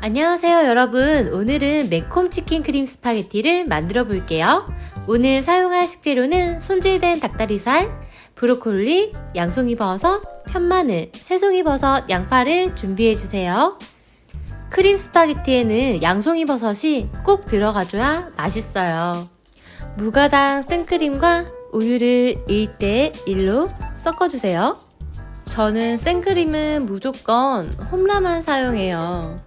안녕하세요 여러분. 오늘은 매콤 치킨 크림 스파게티를 만들어 볼게요. 오늘 사용할 식재료는 손질된 닭다리살, 브로콜리, 양송이 버섯, 편마늘, 새송이 버섯, 양파를 준비해 주세요 크림 스파게티에는 양송이 버섯이 꼭 들어가줘야 맛있어요 무가당 생크림과 우유를 1대 1로 섞어주세요 저는 생크림은 무조건 홈라만 사용해요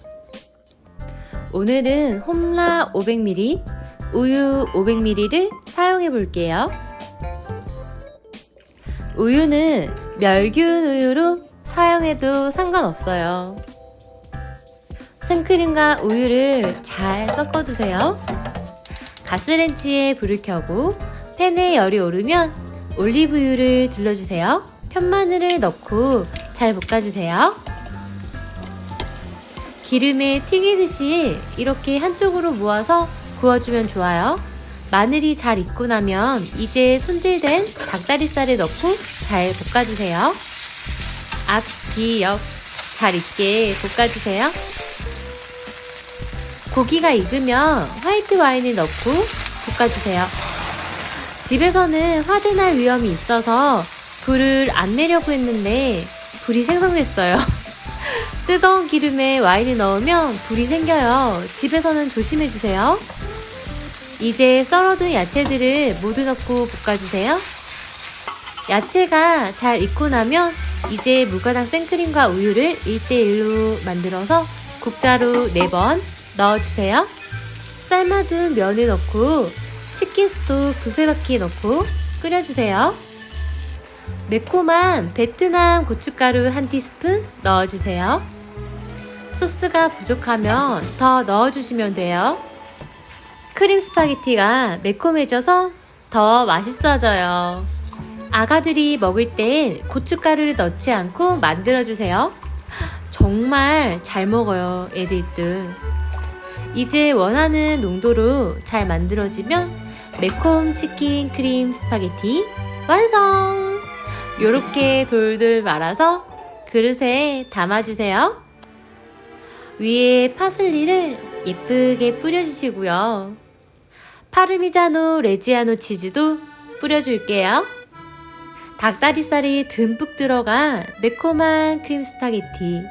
오늘은 홈라 500ml, 우유 500ml를 사용해 볼게요. 우유는 멸균 우유로 사용해도 상관없어요. 생크림과 우유를 잘 섞어 두세요. 가스렌지에 불을 켜고 팬에 열이 오르면 올리브유를 둘러주세요. 편마늘을 넣고 잘 볶아주세요. 기름에 튀기듯이 이렇게 한쪽으로 모아서 구워주면 좋아요. 마늘이 잘 익고 나면 이제 손질된 닭다리살을 넣고 잘 볶아주세요. 앞, 뒤, 옆 잘 익게 볶아주세요. 고기가 익으면 화이트 와인을 넣고 볶아주세요. 집에서는 화재날 위험이 있어서 불을 안 내려고 했는데 불이 생성됐어요. 뜨거운 기름에 와인을 넣으면 불이 생겨요. 집에서는 조심해주세요. 이제 썰어둔 야채들을 모두 넣고 볶아주세요. 야채가 잘 익고 나면 이제 무가당 생크림과 우유를 1대1로 만들어서 국자로 4번 넣어주세요. 삶아둔 면을 넣고 치킨 스톡 두세 바퀴 넣고 끓여주세요. 매콤한 베트남 고춧가루 한 티스푼 넣어주세요. 소스가 부족하면 더 넣어주시면 돼요. 크림 스파게티가 매콤해져서 더 맛있어져요. 아가들이 먹을 땐 고춧가루를 넣지 않고 만들어주세요. 정말 잘 먹어요, 애들들. 이제 원하는 농도로 잘 만들어지면 매콤 치킨 크림 스파게티 완성! 이렇게 돌돌 말아서 그릇에 담아주세요. 위에 파슬리를 예쁘게 뿌려주시고요. 파르미자노 레지아노 치즈도 뿌려줄게요. 닭다리살이 듬뿍 들어간 매콤한 크림 스파게티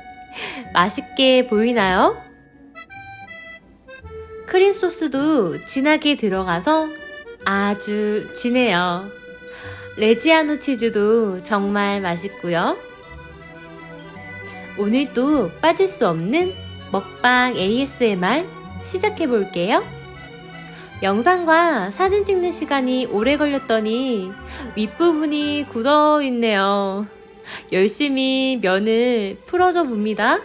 맛있게 보이나요? 크림 소스도 진하게 들어가서 아주 진해요. 레지아노 치즈도 정말 맛있고요. 오늘도 빠질 수 없는 먹방 ASMR 시작해 볼게요. 영상과 사진 찍는 시간이 오래 걸렸더니 윗부분이 굳어 있네요. 열심히 면을 풀어줘 봅니다.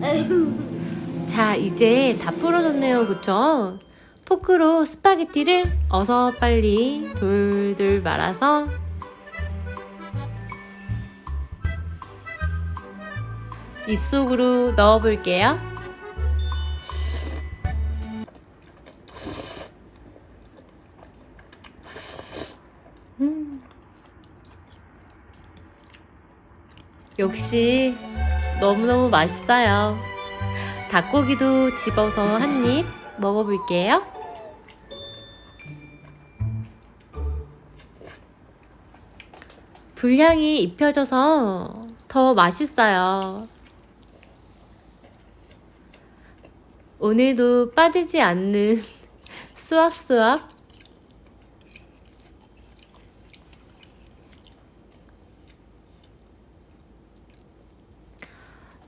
자, 이제 다 풀어졌네요. 그쵸? 포크로 스파게티를 어서 빨리 돌돌 말아서 입속으로 넣어 볼게요. 음. 역시 너무너무 맛있어요. 닭고기도 집어서 한 입 먹어볼게요. 불향이 입혀져서 더 맛있어요. 오늘도 빠지지 않는 수압수압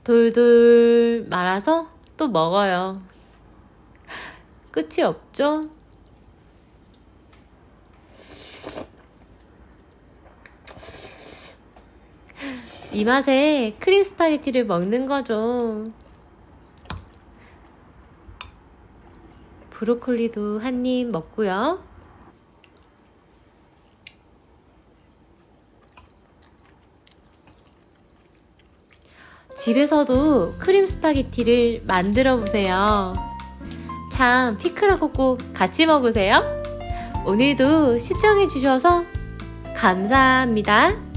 돌돌 말아서 또 먹어요. 끝이 없죠? 이 맛에 크림 스파게티를 먹는 거죠. 브로콜리도 한 입 먹고요. 집에서도 크림 스파게티를 만들어 보세요. 참 피클하고 꼭 같이 먹으세요. 오늘도 시청해 주셔서 감사합니다.